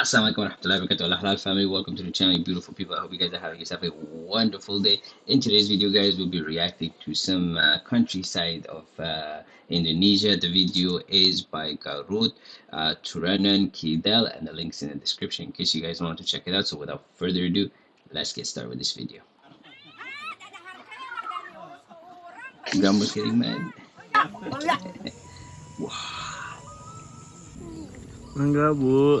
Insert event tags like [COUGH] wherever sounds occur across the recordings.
Assalamualaikum warahmatullahi wabarakatuh. Allah family, welcome to the channel, beautiful people. I hope you guys are having yourself a wonderful day. In today's video, guys, we'll be reacting to some uh, countryside of uh, Indonesia. The video is by Garut, uh, Turanan, Kidel, and the links in the description in case you guys want to check it out. So without further ado, let's get started with this video. Gambus kidding, man. Enggak, Bu.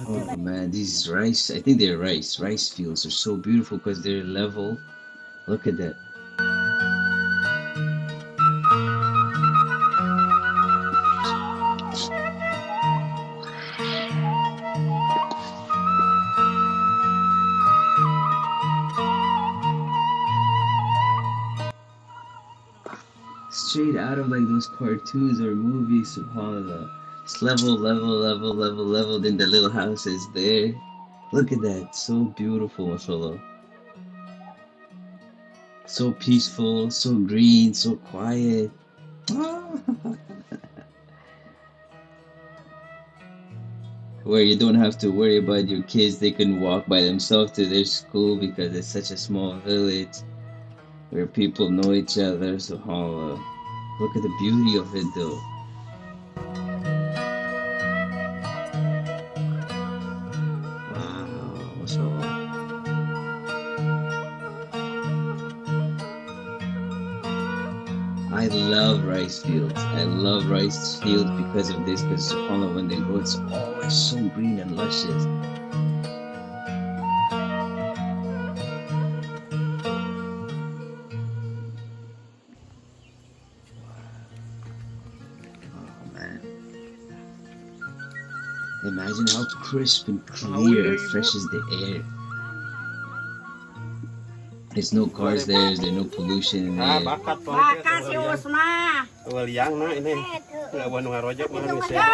Oh man, these rice, I think they're rice. Rice fields are so beautiful because they're level. Look at that. Straight out of like those cartoons or movies, subhanAllah. It's level, level, level, level, level. Then the little house is there. Look at that. So beautiful, mashallah. So peaceful, so green, so quiet. [LAUGHS] Where you don't have to worry about your kids, they can walk by themselves to their school because it's such a small village where people know each other. So, SubhanAllah. Look at the beauty of it though. Love rice because of this, because subhanAllah, when they grow, it's always so green and luscious. Oh man. Imagine how crisp and clear and fresh is the air. There's no cars there, there's no pollution in Ah, there. Bakat Maka pongpet. sius mah. Waliang. Lawan harojak mah geus ya.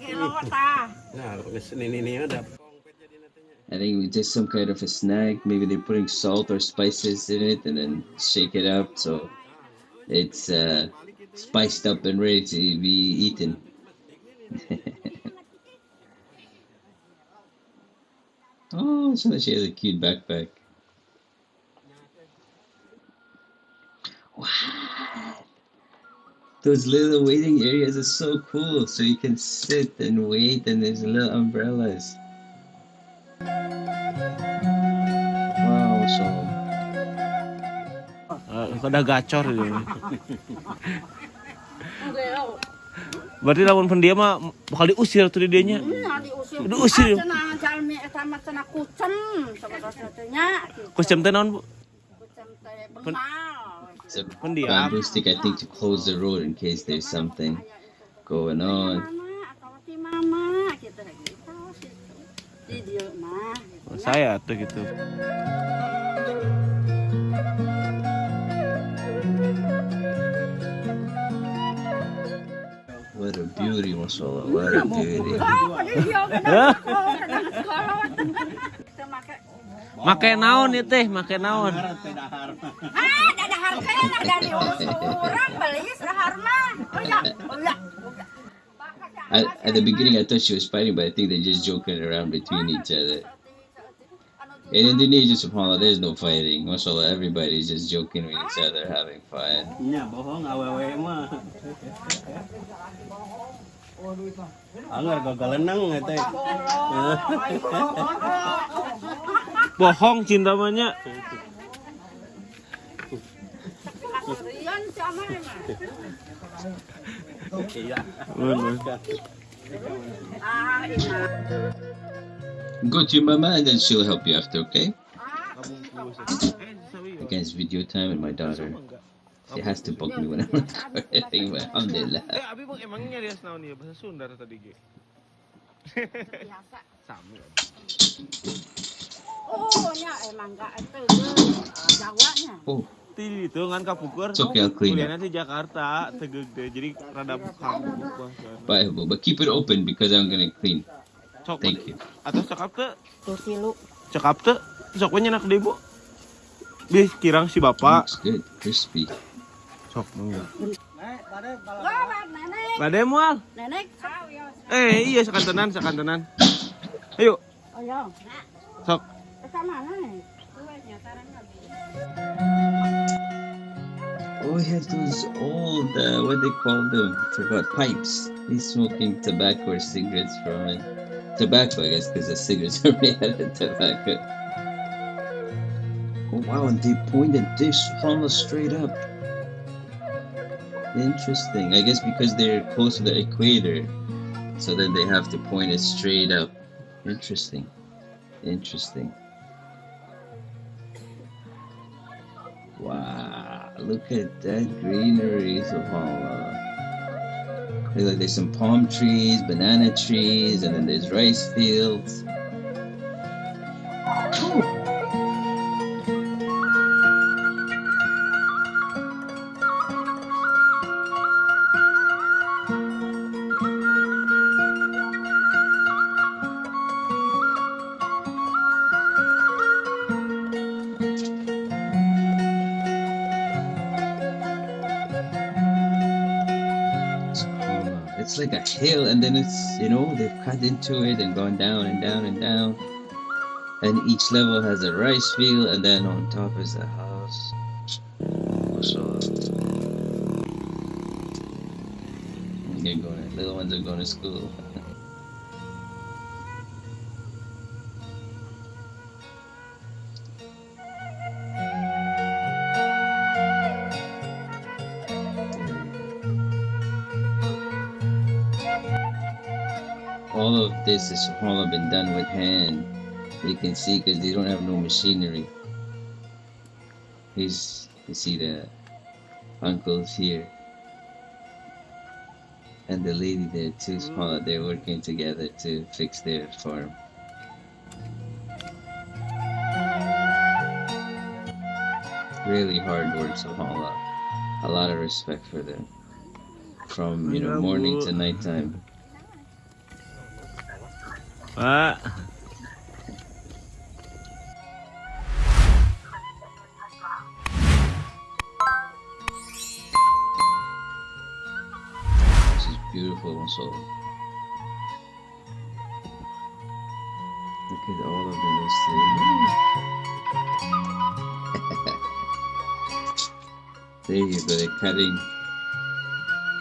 Gelo ta. Nah, geus ini ini ada pongpet jadi nantinya. I think it's just some kind of a snack. Maybe they're putting salt or spices in it and then shake it up so it's uh, spiced up and ready to be eaten. [LAUGHS] oh, so she has a cute backpack. What? Those little waiting areas are so cool. So you can sit and wait, and there's little umbrellas. Wow, so Eh, Kada gacor ini. [LAUGHS] Berarti lawan pendiam mah bakal diusir tuh di dianya. Nya diusir. Diusir. Cenah jalmi eta mah cenah kucem sebenarnya nya. Kusem teh naon, Bu? Kucem teh bengal. It's a Pendiam. bamboo stick, I think, to close the road in case there's something going on. Mama atau ti mama gitu gitu. Di dieu mah. gitu. Saya tuh gitu. What a beauty, mashallah. What a beauty. Oh, pada dieu kana. Oh, kana sekolah. Kita make Make naon ya teh, make naon. Ada harganya ada diurus orang beli sehar mah. Oh ya, oh ya. At, at the beginning, I thought she was fighting, but I think they're just joking around between each other. In Indonesia, subhanAllah, there's no fighting. Mashallah, everybody's just joking with each other, having fun. Nya bohong awewe mah. Anggar gagalenang eta. Bohong cinta banyak. Go to your mama and then she'll help you after, okay? Again, it's video time with my daughter. She has to bug me when I'm recording, [LAUGHS] but alhamdulillah. Eh, abi bang emangnya rias naon ieu bahasa Sunda tadi ge. biasa [LAUGHS] Sami. oh nya emang enggak itu eh, Oh, ti itu kan kapuker okay, ya, ya. kuliahnya di Jakarta tegede jadi rada buka baik bu but keep it open because I'm gonna clean Cok, thank you atau cakap te kursi lu cakap te sok deh bu bis kirang si bapak looks good crispy sok enggak Bade mual. Nenek. Eh, iya sekan tenan sekan tenan. Ayo. Ayo. Sok. Ke mana nih? Tuh, nyataran lagi. He has those old, uh, what they call them? Forgot pipes. He's smoking tobacco or cigarettes from it. Tobacco, I guess, because the cigarettes [LAUGHS] are made out of tobacco. Oh wow, and they pointed this almost straight up. Interesting. I guess because they're close to the equator, so then they have to point it straight up. Interesting. Interesting. Look at that greenery, subhanAllah. Uh, look like there's some palm trees, banana trees, and then there's rice fields. Like a hill, and then it's, you know, they've cut into it and gone down and down and down. And each level has a rice field, and then on top is a house. MashaAllah. They're going, little ones are going to school. All of this is all been done with hand. You can see because they don't have no machinery. Here's you see the uncles here and the lady there too. Mm-hmm. Small, they're working together to fix their farm. Really hard work, subhanAllah. A lot of respect for them. From you know morning to nighttime. Pak. This is beautiful also. Look at all of them asleep. there you go, they're cutting.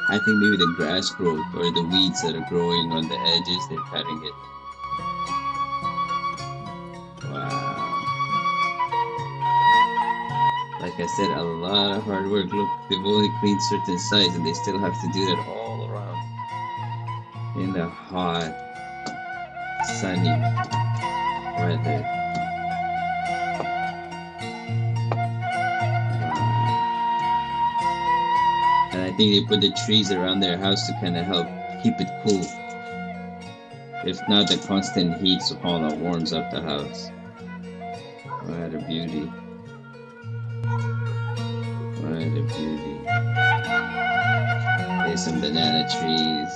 I think maybe the grass growth or the weeds that are growing on the edges, they're cutting it. Like I said, a lot of hard work. Look, they've only cleaned certain sides and they still have to do that all around in the hot, sunny weather. And I think they put the trees around their house to kind of help keep it cool. If not, the constant heat subhanAllah warms up the house. What a beauty. There's some banana trees.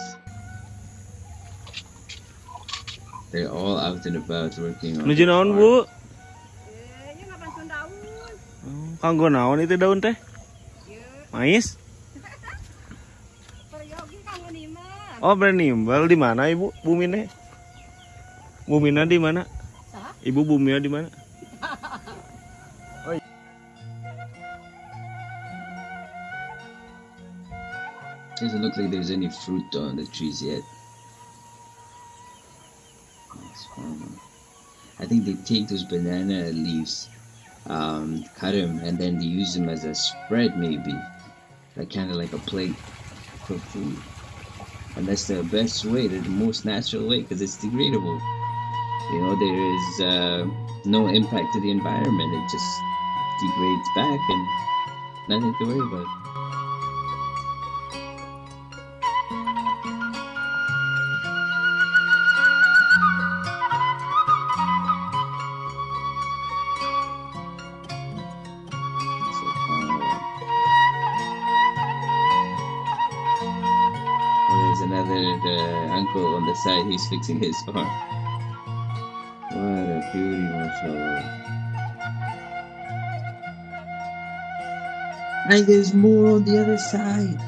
They're all out and about working on Nuju the naon, farm. Bu? eh daun Oh, Kanggo naon itu daun teh? Mais? [LAUGHS] peryogi kamu niman Oh, bernimbal di mana Ibu Bumine? Bumina di mana? Ibu Bumina di mana? Doesn't look like there's any fruit on the trees yet. I think they take those banana leaves, um, cut them, and then they use them as a spread, maybe, like kind of like a plate for food. And that's the best way, the most natural way, because it's degradable. You know, there is uh, no impact to the environment. It just degrades back, and nothing to worry about. Side, he's fixing his farm. What a beauty, mashallah. And there's more on the other side.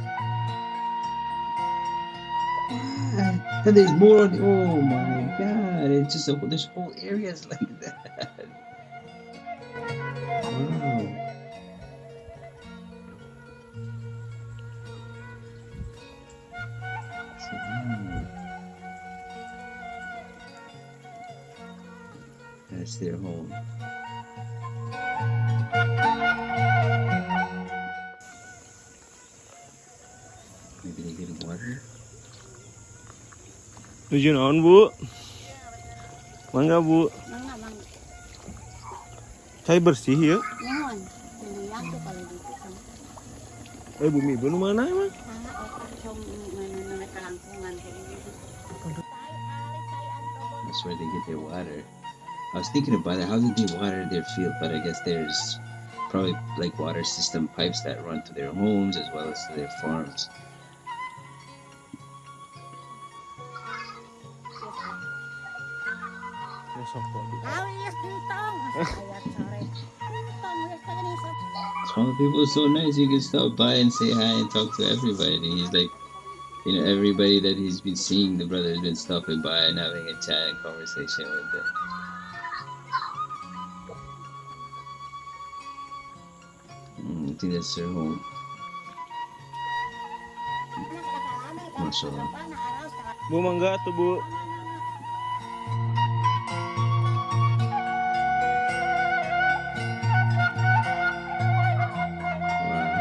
What? And there's more on the, oh my god, it's just a, there's whole areas like that. Wow. Wow. That's their home. Maybe they get water. Tujuh naon bu? Mangga bu. Mangga, mangga. Saya bersih ya. Nyawan. Niliyak tuh kalau gitu kan. Eh bumi bu nu mana emang? Ah, otak som mana kelangkungan kayak gitu. That's where they get their water. I was thinking about it. How did they water their field? But I guess there's probably like water system pipes that run to their homes as well as to their farms. Some people are so nice. You can stop by and say hi and talk to everybody. He's like, you know, everybody that he's been seeing, the brother has been stopping by and having a chat and conversation with them. I think that's their home. Mashallah. Bu mangga tuh bu. Wow.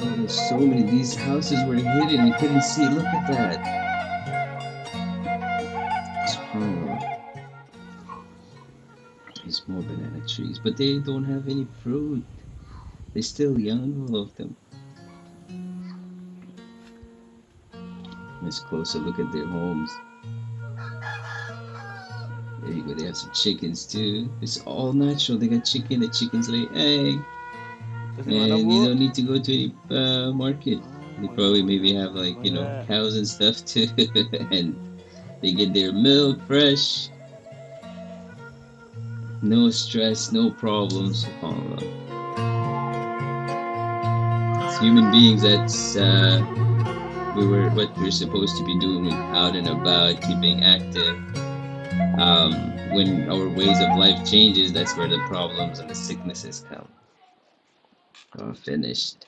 Oh, there's so many. These houses were hidden. You couldn't see. Look at that. Trees, but they don't have any fruit. They're still young, all of them. Let's closer look at their homes. There you go. They have some chickens too. It's all natural. They got chicken. The chickens lay egg. Terus di mana And you don't need to go to any uh, market. They probably maybe have like, you know, cows and stuff too. [LAUGHS] and they get their milk fresh. No stress, no problems. SubhanAllah. As human beings, that's uh, we were what we're supposed to be doing out and about, keeping active. Um, when our ways of life changes, that's where the problems and the sicknesses come. Oh, finished.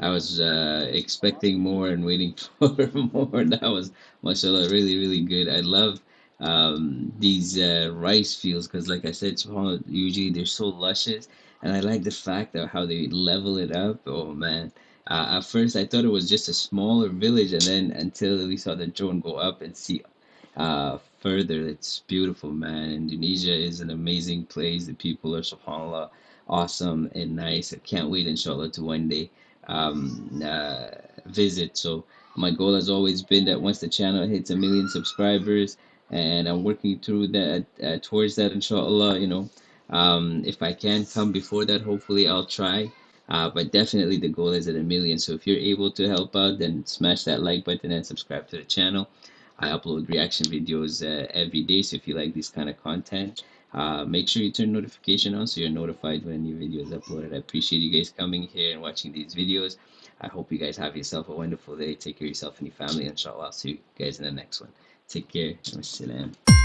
I was uh, expecting more and waiting [LAUGHS] for more. That was, mashallah, really, really good. I love um, these uh, rice fields because, like I said, usually they're so luscious. And I like the fact of how they level it up. Oh, man. Uh, at first, I thought it was just a smaller village, and then until we saw the drone go up and see uh, further, it's beautiful, man. Indonesia is an amazing place. The people are, subhanAllah, awesome and nice. I can't wait, inshallah, to one day um, uh, visit. So my goal has always been that once the channel hits a million subscribers, and I'm working through that uh, towards that, inshallah. You know, um, if I can come before that, hopefully I'll try. Uh, but definitely the goal is at a million. So if you're able to help out, then smash that like button and subscribe to the channel. I upload reaction videos uh, every day. So if you like this kind of content, uh, make sure you turn notification on so you're notified when a new video is uploaded. I appreciate you guys coming here and watching these videos. I hope you guys have yourself a wonderful day. Take care of yourself and your family. Inshallah, I'll see you guys in the next one. Take care. Wassalam.